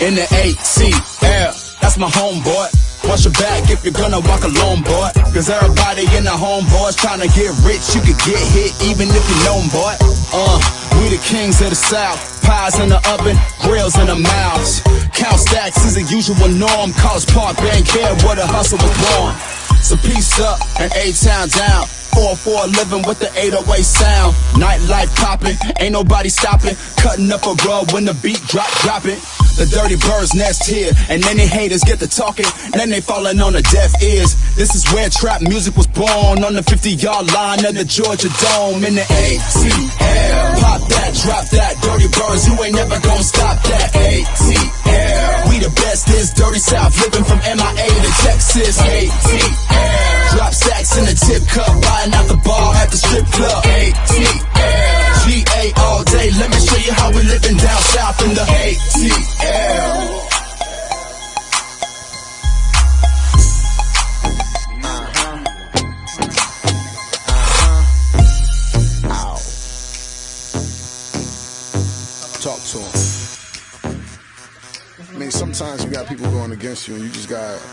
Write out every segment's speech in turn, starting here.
in the ATL. That's my homeboy. Watch your back if you're gonna walk alone, boy. Cause everybody in the homeboys trying to get rich. You could get hit even if you know boy. Uh, we the kings of the south. Pies in the oven, grills in the mouths. Count stacks is a usual norm. College Park, Bankhead where the hustle was born. So peace up and A-Town down. 4 for a living with the 808 sound. Nightlife popping, ain't nobody stopping. Cutting up a rug when the beat drop, dropping. The dirty birds nest here, and then they haters get to talking, then they falling on the deaf ears. This is where trap music was born, on the 50 yard line of the Georgia Dome in the ATL. Pop that, drop that, dirty birds, you ain't never gonna stop that. ATL. We the best, this dirty South, living from MIA to Texas. ATL. Drop stacks in the tip cup, buying out the bar at the strip club. ATL. Let me show you how we living down south in the ATL. Talk to him. I mean, sometimes you got people going against you, and you just got to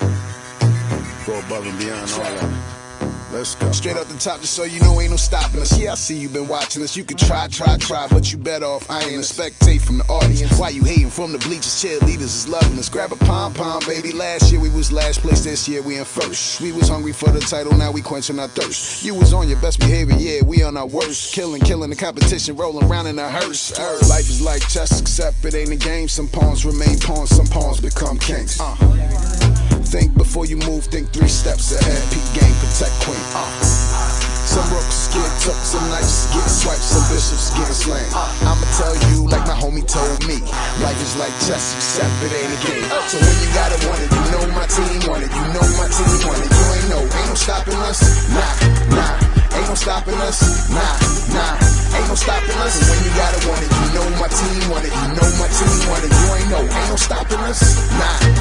go above and beyond all that. Let's go. Straight up the top, just so you know, ain't no stopping us. Yeah, I see you been watching us. You can try, try, try, but you better off. I ain't a spectate from the audience. Why you hating from the bleachers? Cheerleaders is loving us. Grab a pom pom, baby. Last year we was last place. This year we in first. We was hungry for the title, now we quenching our thirst. You was on your best behavior, yeah, we on our worst. Killing, killing the competition, rolling around in a hearse. Earth. Life is like chess, except it ain't a game. Some pawns remain pawns, some pawns become kings. Uh. Think before you move, think three steps ahead. Get some bishops get slain. I'ma tell you like my homie told me. Life is like chess, except it ain't a game. So when you got it, want it, you know my team want it, you know my team want it. You ain't no, ain't no stopping us. Nah, nah, ain't no stopping us. Nah, nah, ain't no stopping us. When you got it, want it, you know my team want it, you know my team want it. You ain't no, ain't no stopping us. Nah.